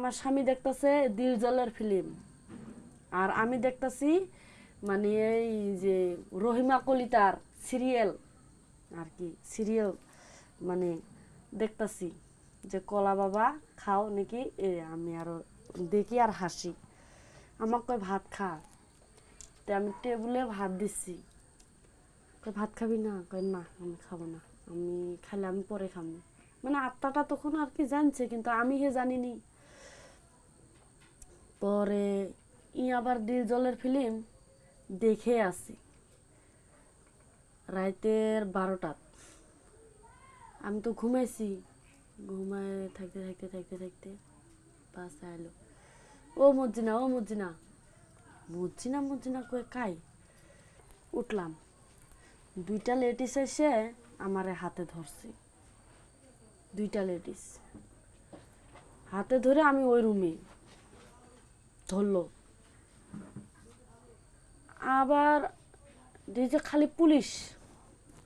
আমার স্বামী দেখতেছে দিল জলের ফিল্ম। আর আমি দেখতাছি মানে এই যে রহিমা কলিতার সিরিয়াল, আর কি, সিরিয়াল মানে দেখতাছি যে, কলা বাবা খাও নাকি? এ, আমি আরও দেখি আর হাসি। আমাকে কয়, ভাত খা। তে আমি টেবিলে ভাত দিচ্ছি। কয়, ভাত খাবি না? কয়, না, আমি খাব না। আমি খাইলে আমি পরে খাব মানে আত্মাটা তখন আর কি জানছে, কিন্তু আমি হে জানিনি। পরে ই আবার দিল জলের ফিল্ম দেখে আসি। রাতের বারোটাত আমি তো ঘুমাইছি। ঘুমায় থাকতে থাকতে থাকতে থাকতে বাসা এলো ও মজ্জিনা ও মজ্জিনা। মজ্জিনা মজ্জিনা কয়ে কাই? উঠলাম। দুইটা লেডিস এসে আমারে হাতে ধরছি। দুইটা লেডিস। হাতে ধরে আমি ওই রুমে ধরলো। আবার এই যে খালি পুলিশ,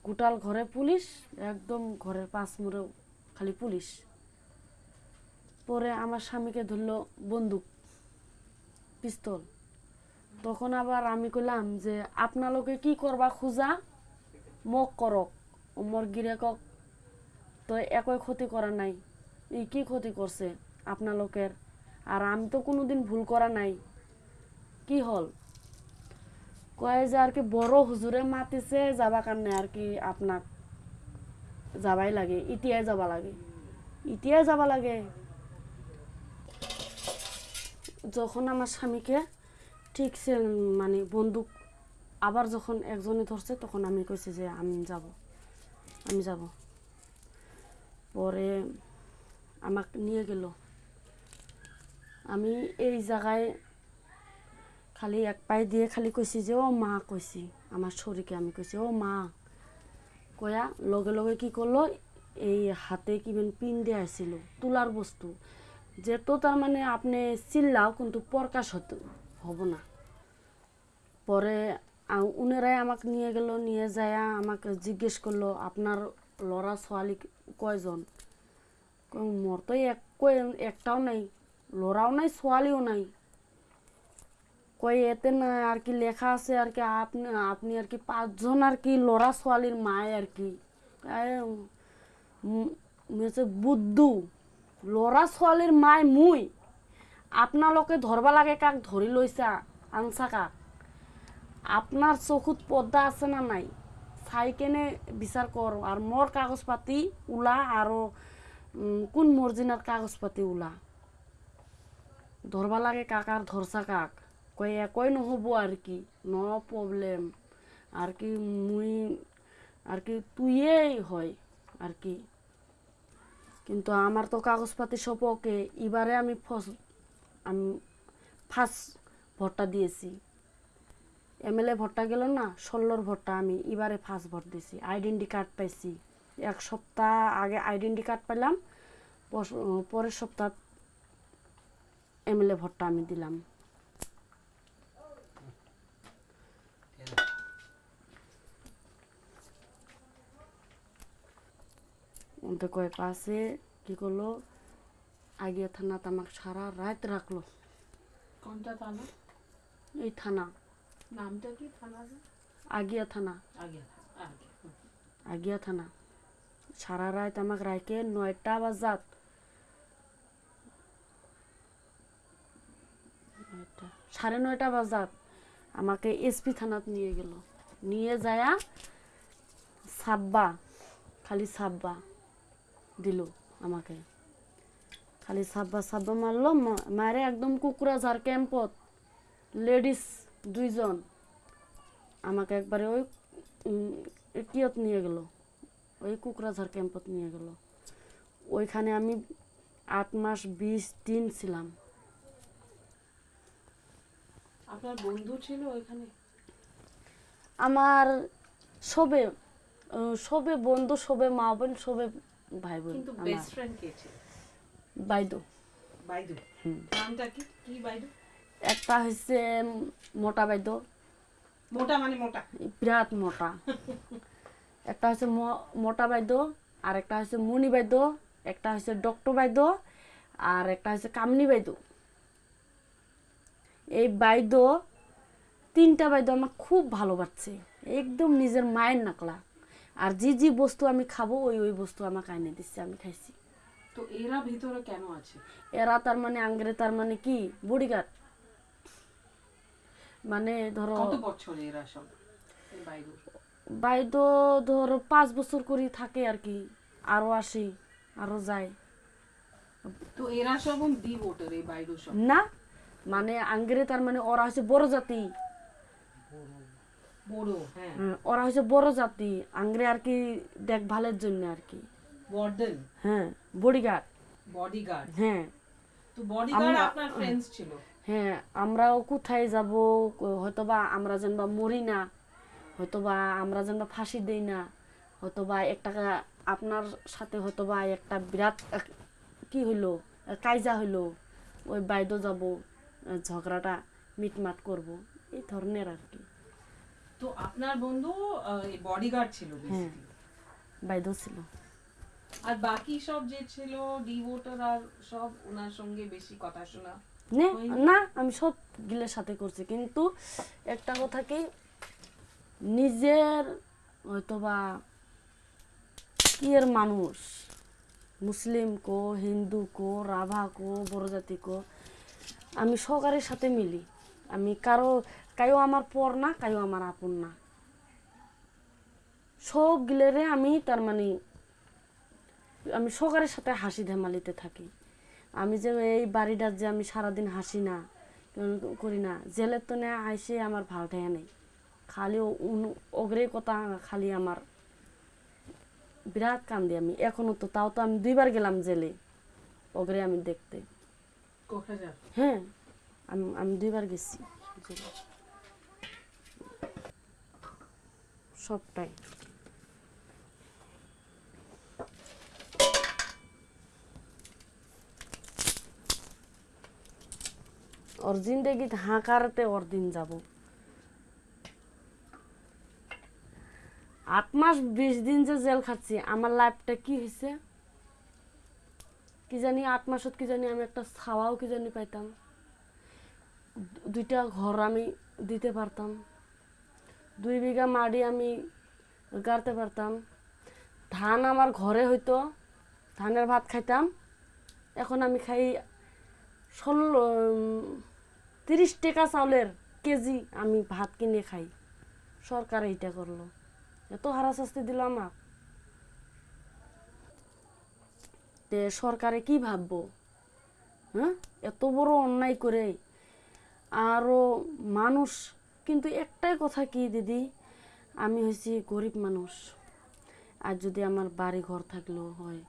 গোটাল ঘরে পুলিশ, একদম ঘরের পাঁচ মুড়ে খালি পুলিশ। পরে আমার স্বামীকে ধরলো বন্দুক, পিস্তল। তখন আবার আমি কইলাম যে আপনালোকে কি করবা খুঁজা? মোক করক ও মোর গিরেকক তো একই ক্ষতি করা নাই। ই কি ক্ষতি করছে আপনালোকের আর আমি তো কোনোদিন ভুল করা নাই। কি হল? কয় যে আর কি বড় হুজুরে মাতিছে, যাবা কারণে আর কি আপনাক যাবাই লাগে, ইতিয়াই যাবা লাগে। ইতিয়াই যাবা লাগে। যখন আমার স্বামীকে ঠিকছে মানে বন্দুক আবার যখন একজনে ধরছে, তখন আমি কইছি যে আমি যাব আমি যাব। পরে আমাক নিয়ে গেল। আমি এই জায়গায় খালি এক পায়ে দিয়ে খালি কইছি যে ও মা কইছি আমার শরীরকে আমি কইছি ও মা কয়া, লগে লগে কি করল এই হাতে কিবেন পিন দিয়ে আসছিল তুলার বস্তু। যেহেতু তার মানে আপনি চিল্লাও কিন্তু প্রকাশ হতে, হব না। পরে উনারাই আমাকে নিয়ে গেল, নিয়ে যায় আমাকে জিজ্ঞেস করল আপনার লড়া ছোৱালী কয়জন মোর তো এক একটাও নাই। লড়াও নাই, ছোৱালীও নাই। কই এতে না আর কি লেখা আছে আর কি আপনি আপনি আর কি পাঁচজন আর কি লড়া ছোৱালীর মায় আর কি? মেছে বুদ্ধু। লড়া ছোৱালীর মায় মুই। আপনালোকে ধরবা লাগে কাক ধরি লইছা আনছা কাক। আপনার চকুত পর্দা আছে না নাই? চাই কেনে বিচার কর আর মোর কাগজ পাতি ওলা, আৰু কোন মর্জিনার কাগজ পাতি ওলা? ধরবা লাগে কাক আর ধরছা কাক। কই একই নহব আর কি? ন প্রবলেম আর কি মুই আর কি তুইয়েই হয় আর কি? কিন্তু আমার তো কাগজপাতি সব ওকে এবারে আমি ফস- আমি ফার্স্ট ভোটটা দিয়েছি এমএলএ ভোটটা গেল না ষোলোর ভোটটা আমি এবারে ফার্স্ট ভোট দিয়েছি আইডেন্টি কার্ড পাইছি। এক সপ্তাহ আগে আইডেন্টি কার্ড পস- পরের সপ্তাহ এমএলএ ভোটটা আমি দিলাম। ওদের কয় পাশে কি করল? আগিয়া থানা আমাকে সারা রাত রাখল। কোনটা থানা? এই থানা। নামটা কি থানা? আগিয়া থানা। আগে আগে। আগিয়া থানা। সারা রাত আমাকে রাখে নয়টা বাজাত। নয়টা, সাড়ে নয়টা বাজাত আমাকে এসপি থানাত নিয়ে গেল। নিয়ে যায়া সাব্বা খালি সাব্বা দিল আমাকে। খালি সাব্বা সাব্বা মারলো মারে একদম কুকুরাঝার ক্যাম্পত। লেডিস দুইজন আমাকে একবারে ওই কিয়ত নিয়ে গেল। ওই কুকরাঝার ক্যাম্পত নিয়ে গেল। ওইখানে আমি আট মাস বিশ দিন ছিলাম। আপনার বন্ধু ছিল ওইখানে? আমার সবে সবে বন্ধু সবে মা বোন সবে ভাই বোন কিন্তু বেস্ট ফ্রেন্ড কে ছিল? বাইদো। বাইদু? নামটা কি? কি বাইদু? একটা হচ্ছে মোটা বাইদো। মোটা মানে মোটা? বিরাট মোটা। একটা হচ্ছে মোটা বাইদ্য আর একটা হচ্ছে মণি বাইদ্য একটা হচ্ছে ডক্টর বাইদ্য আর একটা হচ্ছে কামনি বাইদো। এই বাইদো তিনটা বাইদো আমার খুব ভালোবাসছে একদম নিজের মায়ের নাকলা। আর যে যে বস্তু আমি খাব ওই ওই বস্তু আমাকে এনে দিচ্ছে আমি খাইছি। তো এরা ভিতরে কেন আছে? এরা তার মানে আঙ্গরে তার মানে কি? বডিগার্ড। মানে ধরো কত বছর এরা সব বাইদু? ধরো পাঁচ বছর করে থাকে আর কি। আরও আসি আরও যায়। তো এরা সব দি ভোটার এই বাইদু সব। না মানে আঙ্গরে তার মানে ওরা হচ্ছে বড় জাতি। হ্যাঁ। হ্যাঁ, ওরা হচ্ছে বড় জাতি। আঙ্গরে আর কি দেখভালের জন্য আর কি। হ্যাঁ বডিগার্ড বডিগার্ড হ্যাঁ। তো বডিগার্ড আপনার ফ্রেন্ডস ছিল? হ্যাঁ আমরাও কোথায় যাব? হয়তোবা আমরা যেন বা মরি না। হয়তোবা আমরা যেন বা ফাঁসি দেই না। হয়তোবা একটা আপনার সাথে হয়তোবা একটা বিরাট কি হইল? কাইজা হইল। ওই বাইদো যাব। ঝগড়াটা মিটমাট করব এই ধরনের আর কি। তো আপনার বন্ধু বডিগার্ড ছিল হ্যাঁ basically। ছিল। আর বাকি সব যে ছিল ডি ভোটার আর সব ওনার সঙ্গে বেশি কথা শোনা? না আমি সব গিলের সাথে করছি কিন্তু একটা কথা কি নিজের হয়তোবা কি এর মানুষ মুসলিম কো হিন্দু কো রাভা কো বড় জাতি কো আমি সকারের সাথে মিলি। আমি কারও কায়ও আমার পর না কায়ও আমার আপন না। সব গিলেরে আমি তার মানে আমি সকারের সাথে হাসি ধেমালিতে থাকি। আমি যে এই বাড়িটার যে আমি সারাদিন হাসি না করি না, জেলের তো না আইসে আমার ভালো ঠেয়া নেই। খালি অগ্রে কথা খালি আমার বিরাট কান্দি আমি। এখনও তো তাও তো আমি দুইবার গেলাম জেলে, অগ্রে আমি দেখতে। হ্যাঁ সবটাই। ওর জিন্দেগি হাঁকারতে ওর দিন যাব। আট মাস বিশ দিন যে জেল খাচ্ছি, আমার লাইফটা কি হয়েছে কি জানি আট মাসত কি জানি আমি একটা ছাওয়াও কি জানি পাইতাম। দুইটা ঘর আমি দিতে পারতাম। দুই বিঘা মাটি আমি গাড়তে পারতাম। ধান আমার ঘরে হইতো ধানের ভাত খাইতাম। এখন আমি খাই ষোলো তিরিশ টাকা চাউলের কেজি আমি ভাত কিনে খাই। সরকার এইটা করল এত হারা শাস্তি দিল আমার তে সরকারে কি ভাববো? হ্যাঁ? এত বড় অন্যায় করে। আরও মানুষ, কিন্তু একটাই কথা কি দিদি? আমি হয়েছি গরিব মানুষ। আর যদি আমার বাড়ি ঘর থাকল হয়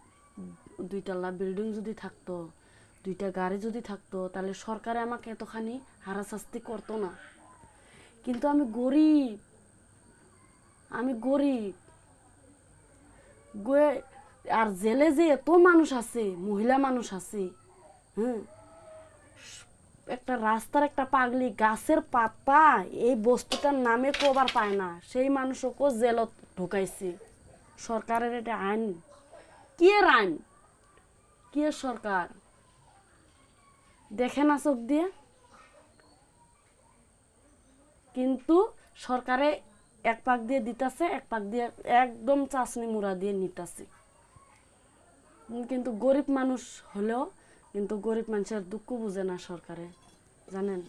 দুইতলা বিল্ডিং যদি থাকতো, দুইটা গাড়ি যদি থাকতো, তাহলে সরকারে আমাকে এতখানি হারাশাস্তি করতো না। কিন্তু আমি গরিব। আমি গরিব। গয়ে- আর জেলে যে এত মানুষ আছে, মহিলা মানুষ আছে হ্যাঁ? একটা রাস্তার একটা পাগলি গাছের পাতা, এই বস্তুটার নামে কবার পায় না। সেই মানুষকে জেলত ঢুকাইছে। সরকারের এটা আইন। কি আইন? কি সরকার? দেখে না চোখ দিয়ে? কিন্তু সরকারে এক পাক দিয়ে দিতাছে, এক পাক দিয়ে একদম চাষনি মুড়া দিয়ে নিতাছে। কিন্তু গরিব মানুষ হলেও কিন্তু গরিব মানুষের দুঃখ বুঝে না সরকারে। জানেন?